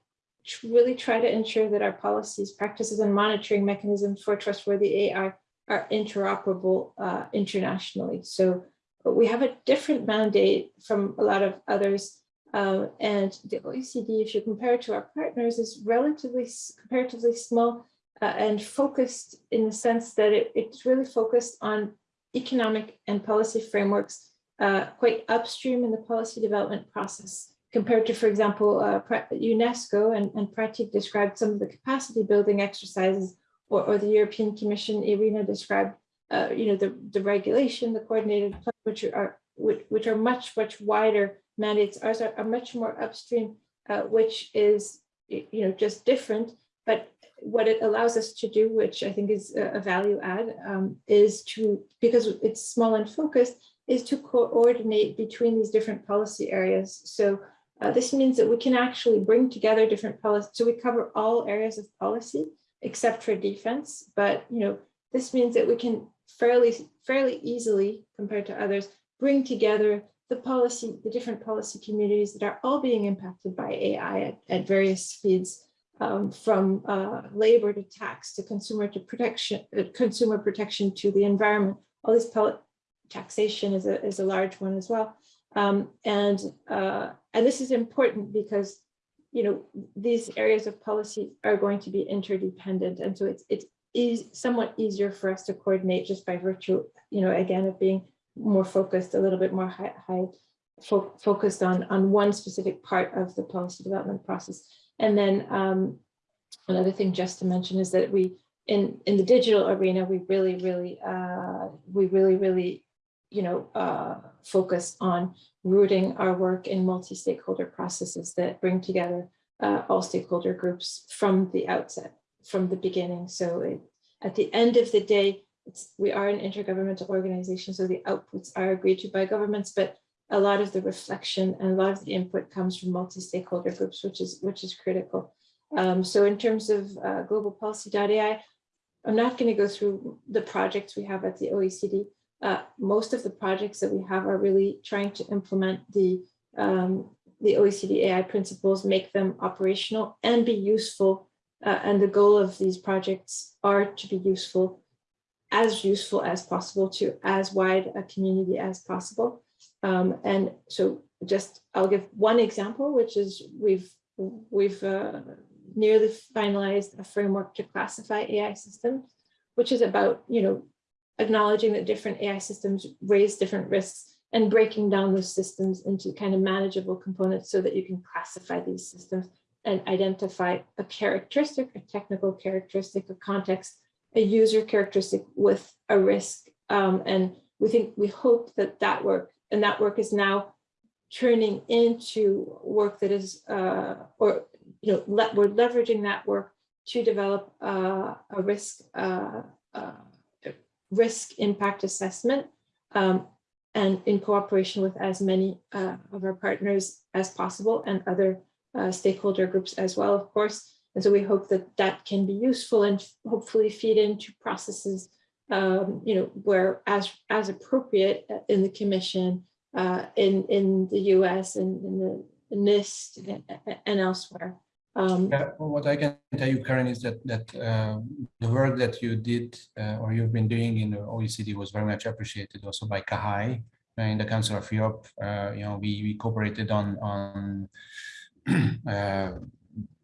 really try to ensure that our policies, practices, and monitoring mechanisms for trustworthy AI are interoperable uh, internationally. So we have a different mandate from a lot of others. Uh, and the OECD, if you compare it to our partners, is relatively comparatively small uh, and focused in the sense that it, it's really focused on economic and policy frameworks uh, quite upstream in the policy development process compared to, for example, uh, UNESCO and, and Prateek described some of the capacity building exercises or, or the European Commission, Irina described, uh, you know, the, the regulation, the coordinated plan, which are which, which are much, much wider mandates. Ours are, are much more upstream, uh, which is, you know, just different. But what it allows us to do, which I think is a, value add, um, is to, because it's small and focused, is to coordinate between these different policy areas. So uh, this means that we can actually bring together different policies. So we cover all areas of policy except for defense. But you know, this means that we can fairly fairly easily, compared to others, bring together the policy, the different policy communities that are all being impacted by AI at, at various speeds, um, from uh, labor to tax to consumer to protection, uh, consumer protection to the environment. All this taxation is a is a large one as well. Um, and uh, and this is important because you know these areas of policy are going to be interdependent, and so it's it's is somewhat easier for us to coordinate just by virtue, you know, again of being more focused, a little bit more high, high fo focused on on one specific part of the policy development process. And then um, another thing just to mention is that we in in the digital arena we really really uh, we really really you know, uh, focus on rooting our work in multi-stakeholder processes that bring together uh, all stakeholder groups from the outset, from the beginning. So it, at the end of the day, we are an intergovernmental organization, so the outputs are agreed to by governments, but a lot of the reflection and a lot of the input comes from multi-stakeholder groups, which is which is critical. Um, so in terms of uh, global policy.ai, I'm not going to go through the projects we have at the OECD, uh, most of the projects that we have are really trying to implement the um, the OECD AI principles, make them operational and be useful. Uh, and the goal of these projects are to be useful, as useful as possible to as wide a community as possible. Um, and so just I'll give one example, which is we've we've uh, nearly finalized a framework to classify AI systems, which is about you know acknowledging that different AI systems raise different risks and breaking down those systems into kind of manageable components so that you can classify these systems and identify a characteristic, a technical characteristic, a context, a user characteristic with a risk. Um, and we think, we hope that that work, and that work is now turning into work that is, uh, or, you know, le we're leveraging that work to develop uh, a risk, uh, uh risk impact assessment um, and in cooperation with as many uh, of our partners as possible and other uh, stakeholder groups as well, of course. And so we hope that that can be useful and hopefully feed into processes, um, you know, where as, as appropriate uh, in the commission, uh, in, in the US and in the NIST and, elsewhere. Um, yeah, what I can tell you, Karine, is that that uh, the work that you did uh, or you've been doing in the OECD was very much appreciated also by CAHAI uh, in the Council of Europe. Uh, you know, we, we cooperated on on,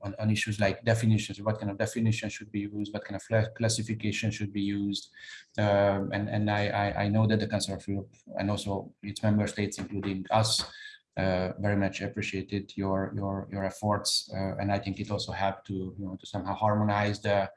on, on issues like definitions, what kind of definition should be used, what kind of classification should be used, um, and and I, I I know that the Council of Europe and also its member states, including us uh, very much appreciated your your your efforts, uh, and I think it also helped to you know to somehow harmonize the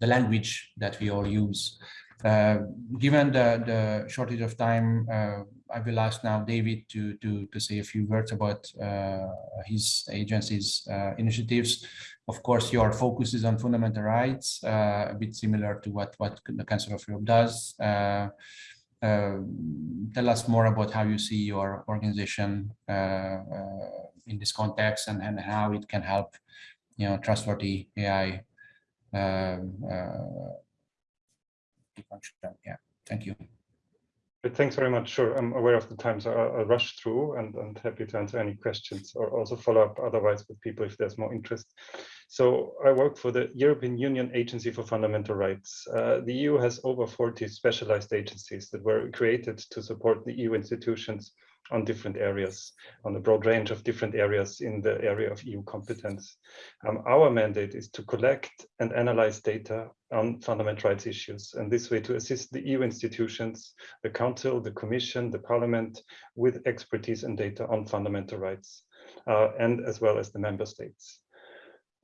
the language that we all use. Uh, given the the shortage of time, uh, I will ask now David to to to say a few words about uh, his agency's uh, initiatives. Of course, your focus is on fundamental rights, a bit similar to what what the Council of Europe does. Um, tell us more about how you see your organization uh, uh, in this context and, and how it can help, you know, trustworthy AI uh. Yeah, thank you. Thanks very much. Sure, I'm aware of the time, so I'll, I'll, rush through and, and happy to answer any questions or also follow up otherwise with people if there's more interest. So I work for the European Union Agency for Fundamental Rights. Uh, the EU has over 40 specialized agencies that were created to support the EU institutions on different areas, on a broad range of different areas in the area of EU competence. Um, our mandate is to collect and analyze data on fundamental rights issues, and this way to assist the EU institutions, the Council, the Commission, the Parliament, with expertise and data on fundamental rights, uh, and as well as the member states.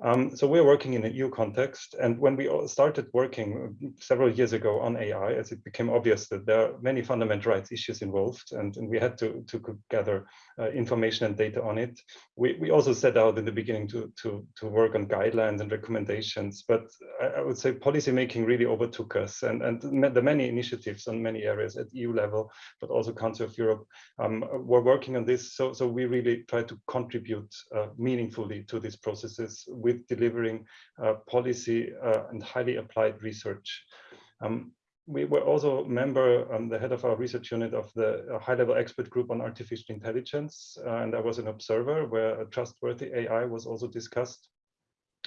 Um, so we're working in a EU context, and when we started working several years ago on AI, as it became obvious that there are many fundamental rights issues involved, and, and we had to, to gather uh, information and data on it. We, we also set out in the beginning to, to, to work on guidelines and recommendations, but I, I would say policymaking really overtook us, and, and the many initiatives on many areas at EU level, but also Council of Europe, um, were working on this. So, so we really try to contribute uh, meaningfully to these processes with delivering uh, policy uh, and highly applied research. Um, we were also a member, um, the head of our research unit of the uh, high-level expert group on artificial intelligence, uh, and I was an observer where a trustworthy AI was also discussed.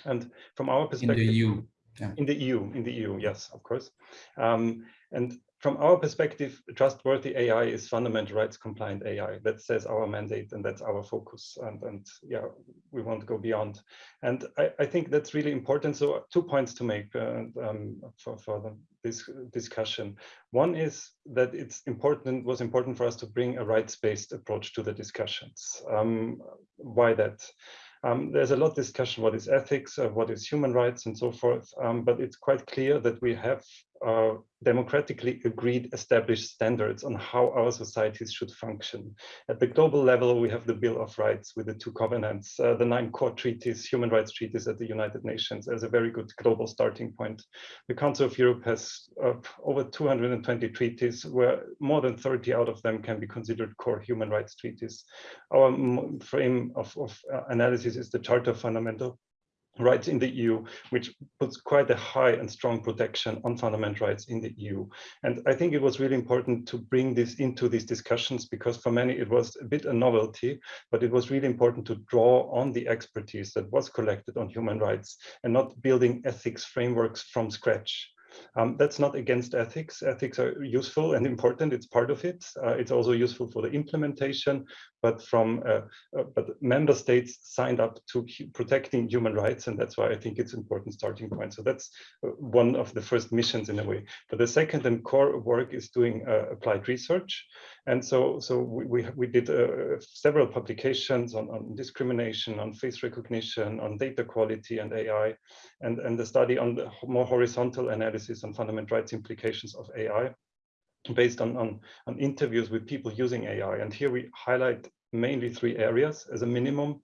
And from our perspective, in the EU, yeah. in the EU, in the EU, yes, of course. Um, and from our perspective, trustworthy AI is fundamental rights compliant AI. That says our mandate and that's our focus. And, and yeah, we won't go beyond. And I, I think that's really important. So two points to make uh, um, for, for the, this discussion. One is that it's important, was important for us to bring a rights-based approach to the discussions. Um, why that? Um, there's a lot of discussion what is ethics, uh, what is human rights and so forth, um, but it's quite clear that we have uh, democratically agreed established standards on how our societies should function. At the global level, we have the Bill of Rights with the two covenants, uh, the nine core treaties, human rights treaties at the United Nations as a very good global starting point. The Council of Europe has uh, over 220 treaties where more than 30 out of them can be considered core human rights treaties. Our frame of, of uh, analysis is the Charter of Fundamental rights in the EU, which puts quite a high and strong protection on fundamental rights in the EU. And I think it was really important to bring this into these discussions because for many it was a bit a novelty, but it was really important to draw on the expertise that was collected on human rights and not building ethics frameworks from scratch. Um, that's not against ethics. Ethics are useful and important. It's part of it. Uh, it's also useful for the implementation, but from uh, uh, but member states signed up to protecting human rights, and that's why I think it's important starting point. So that's uh, one of the first missions in a way. But the second and core work is doing applied research, and so so we we, did several publications on, on discrimination, on face recognition, on data quality and AI, and and the study on the more horizontal analysis on fundamental rights implications of AI based on, on, on interviews with people using AI. And here we highlight mainly three areas as a minimum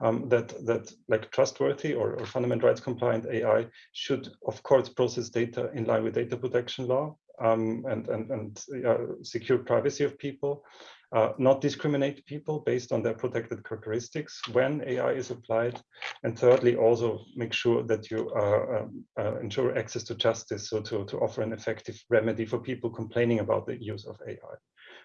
um, that, that like trustworthy or, or fundamental rights compliant AI should, of course, process data in line with data protection law um, and, and, and uh, secure privacy of people uh, not discriminate people based on their protected characteristics when AI is applied. And thirdly, also make sure that you uh, um, uh, ensure access to justice, so to, to offer an effective remedy for people complaining about the use of AI.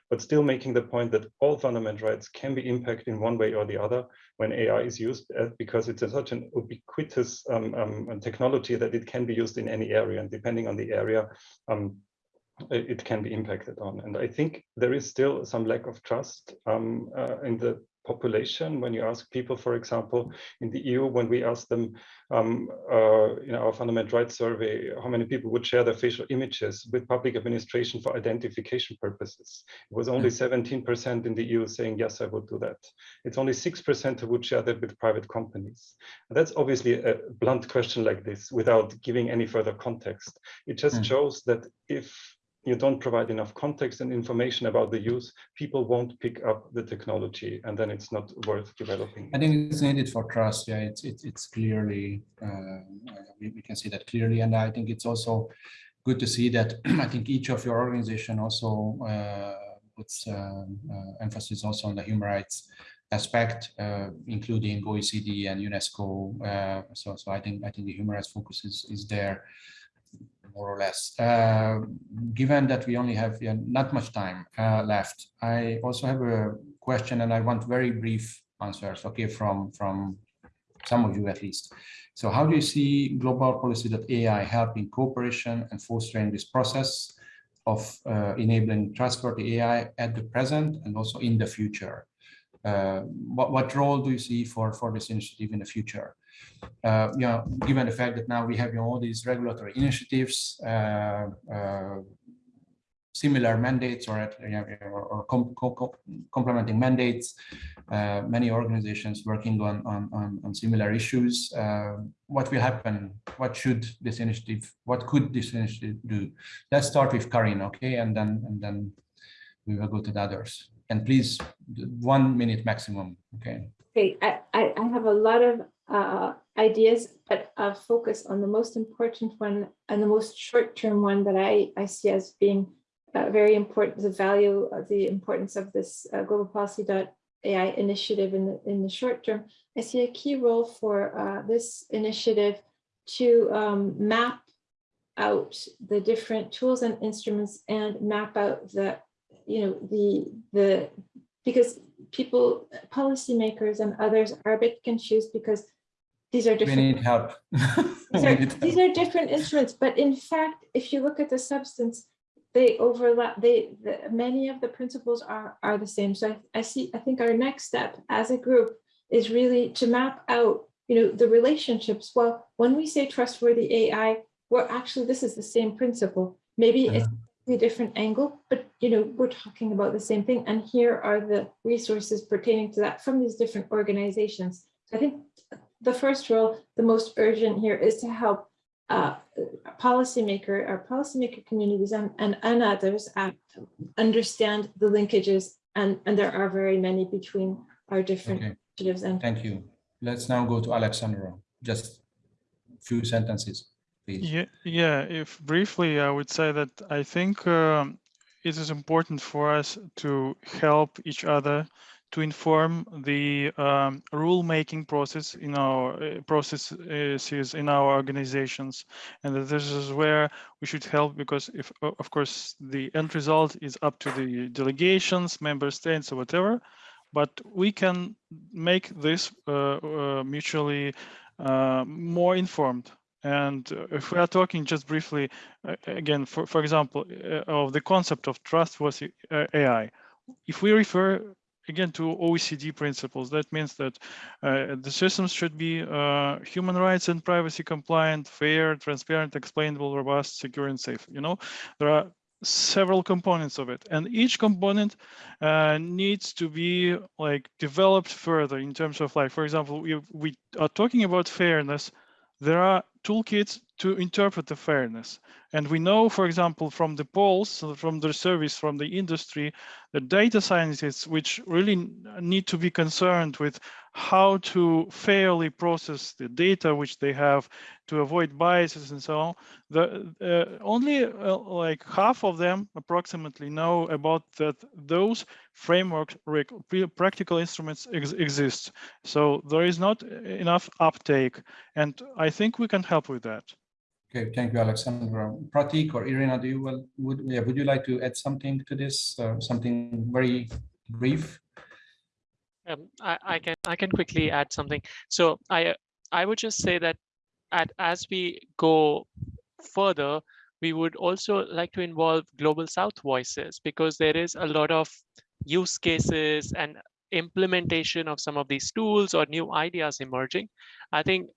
But still making the point that all fundamental rights can be impacted in one way or the other when AI is used, uh, because it's such an ubiquitous um, um, technology that it can be used in any area. And depending on the area, um, it can be impacted on. And I think there is still some lack of trust um, uh, in the population when you ask people, for example, in the EU, when we ask them um, uh, in our fundamental rights survey, how many people would share their facial images with public administration for identification purposes. It was only 17% hmm. in the EU saying, yes, I would do that. It's only 6% who would share that with private companies. And that's obviously a blunt question like this without giving any further context. It just mm. shows that if you don't provide enough context and information about the use, people won't pick up the technology, and then it's not worth developing. I think it's needed for trust. Yeah, it's it's, it's clearly uh, we, we can see that clearly, and I think it's also good to see that I think each of your organization also uh, puts uh, uh emphasis also on the human rights aspect, uh, including OECD and UNESCO. Uh, so so I think I think the human rights focus is is there more or less. Uh, given that we only have uh, not much time uh, left, I also have a question and I want very brief answers, okay, from, from some of you at least. So how do you see global policy.ai helping cooperation and fostering this process of uh, enabling trustworthy AI at the present and also in the future? Uh, what, what role do you see for, for this initiative in the future? Uh, you know, given the fact that now we have you know, all these regulatory initiatives, uh, uh, similar mandates or, you know, or com com complementing mandates, uh, many organizations working on, on, on, on similar issues. Uh, what will happen? What should this initiative, what could this initiative do? Let's start with Karine, okay? And then, and then we will go to the others. And please, one minute maximum, okay? Okay, I, I have a lot of uh, ideas, but uh, focus on the most important one and the most short-term one that I, I see as being uh, very important, the value of the importance of this uh, global policy.ai initiative in the, in the short term. I see a key role for uh, this initiative to um, map out the different tools and instruments and map out the, you know, the, the, because people, policymakers and others are a bit confused because these are different. We need help. these, are, these are different instruments, but in fact, if you look at the substance, they overlap. They the, many of the principles are are the same. So I, I see. I think our next step as a group is really to map out, you know, the relationships. Well, when we say trustworthy AI, well, actually, this is the same principle. Maybe yeah. it's a different angle, but you know, we're talking about the same thing. And here are the resources pertaining to that from these different organizations. So I think the first role, the most urgent here is to help uh, policymaker or policymaker communities and, and, and others uh, understand the linkages and, and there are very many between our different okay. initiatives. And Thank you. Let's now go to Alexandra. Just a few sentences, please. Yeah, yeah. If briefly, I would say that I think um, it is important for us to help each other to inform the um, rule-making process in our uh, processes in our organizations and this is where we should help because if of course the end result is up to the delegations member states or whatever but we can make this uh, uh, mutually uh, more informed and if we are talking just briefly uh, again for, for example uh, of the concept of trustworthy AI if we refer again to OECD principles. That means that uh, the systems should be uh, human rights and privacy compliant, fair, transparent, explainable, robust, secure, and safe. You know, there are several components of it and each component uh, needs to be like developed further in terms of like for example we, we are talking about fairness there are toolkits to interpret the fairness. And we know, for example, from the polls, from the service, from the industry, the data scientists, which really need to be concerned with how to fairly process the data which they have to avoid biases and so on. The uh, only uh, like half of them approximately know about that those framework practical instruments ex exist. So there is not enough uptake, and I think we can help with that. Okay, thank you, Alexandra. Prateek or Irina, do you well, would yeah, would you like to add something to this? Uh, something very brief? Um, I, I can I can quickly add something. So I I would just say that at as we go further, we would also like to involve global South voices because there is a lot of use cases and implementation of some of these tools or new ideas emerging. I think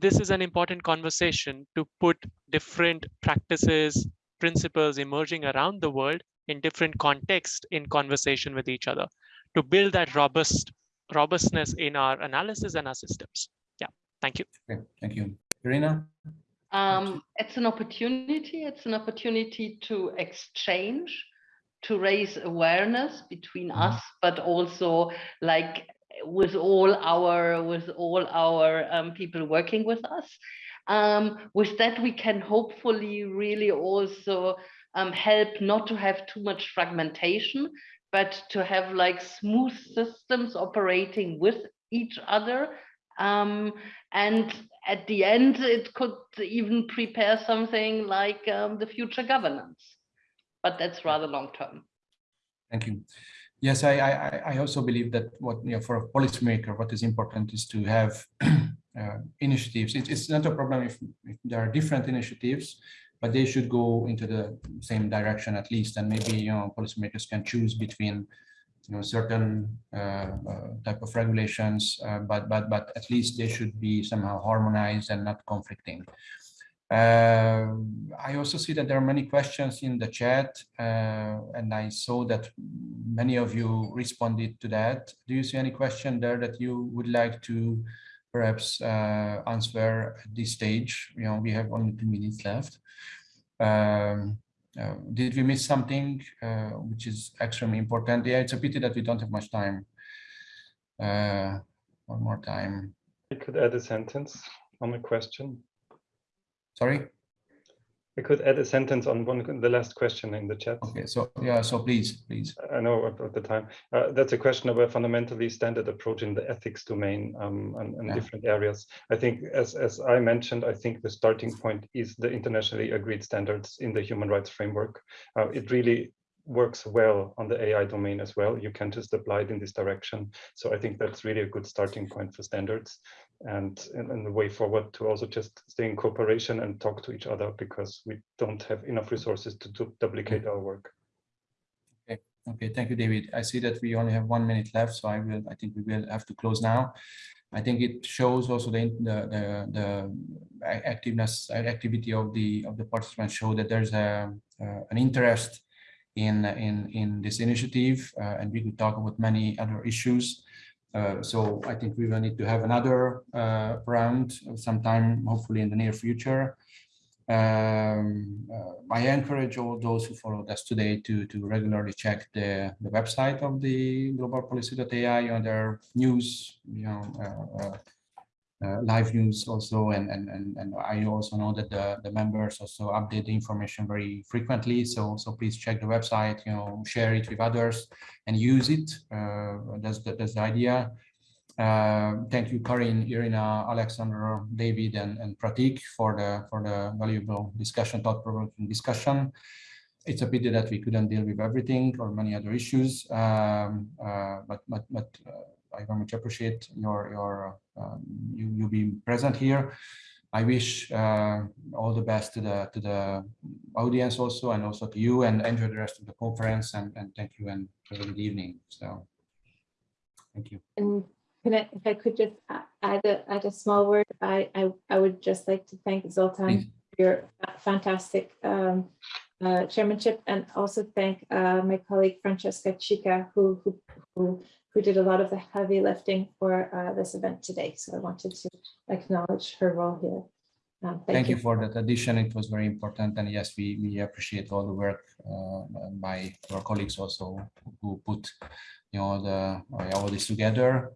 this is an important conversation to put different practices, principles emerging around the world in different contexts in conversation with each other to build that robust robustness in our analysis and our systems. Yeah, thank you. Okay, thank you. Irina? Um, it's an opportunity. It's an opportunity to exchange, to raise awareness between mm -hmm. us, but also like with all our with all our um, people working with us. Um, with that, we can hopefully really also um, help not to have too much fragmentation, but to have like smooth systems operating with each other. Um, and at the end, it could even prepare something like um, the future governance, but that's rather long term. Thank you. Yes, I, I, I also believe that what you know, for a policymaker, what is important is to have uh, initiatives. It, it's not a problem if, if, there are different initiatives, but they should go into the same direction at least. And maybe you know policymakers can choose between you know certain uh, uh, type of regulations, uh, but but but at least they should be somehow harmonized and not conflicting. Uh, I also see that there are many questions in the chat, uh, and I saw that many of you responded to that. Do you see any question there that you would like to perhaps uh, answer at this stage? You know, we have only two minutes left. Um, uh, did we miss something uh, which is extremely important? Yeah, it's a pity that we don't have much time. Uh, one more time. I could add a sentence on a question. Sorry? I could add a sentence on one the last question in the chat. Okay, so yeah, so please, please. I know at, the time. Uh, that's a question of a fundamentally standard approach in the ethics domain um, and, and yeah. different areas. I think, as as I mentioned, I think the starting point is the internationally agreed standards in the human rights framework. Uh, it really works well on the AI domain as well. You can just apply it in this direction. So I think that's really a good starting point for standards and, and, and the way forward to also just stay in cooperation and talk to each other because we don't have enough resources to, duplicate our work. Okay, okay, thank you, David. I see that we only have one minute left, so I will. I think we will have to close now. I think it shows also the the the, the activeness activity of the of the participants show that there's a uh, an interest in in in this initiative, uh, and we could talk about many other issues. Uh, so I think we will need to have another uh, round sometime, hopefully in the near future. Um, I encourage all those who followed us today to, to regularly check the, the website of the global globalpolicy.ai on their news, you know, uh, live news also and, and and and I also know that the the members also update the information very frequently. So so please check the website you know share it with others and use it. Uh, that's the, that's the idea. Uh, thank you Karine Irina Alexander David and, and Prateek for the for the valuable discussion thought-provoking discussion. It's a pity that we couldn't deal with everything or many other issues. Um, uh, but but but uh, I very much appreciate your your you you being present here. I wish uh, all the best to the to the audience also, and also to you, and enjoy the rest of the conference. And and thank you, and have a good evening. So. Thank you. And can I, if I could just add a, add a small word, I, I, I would just like to thank Zoltan Please. for your fantastic um, uh, chairmanship and also thank uh, my colleague Francesca Chica, who, who, who, who did a lot of the heavy lifting for uh, this event today. So I wanted to acknowledge her role here. Um, Thank you for that addition. It was very important. And yes, we, we appreciate all the work uh, by our colleagues also who put, you know, the, uh, all this together.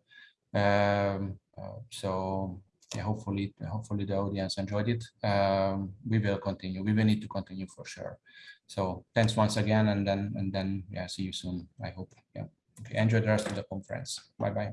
Um, uh, so yeah, hopefully, hopefully the audience enjoyed it. Um, we will continue. We will need to continue for sure. So thanks once again, and then and then yeah, see you soon. I hope. Yeah. Enjoy the rest of the conference. Bye bye.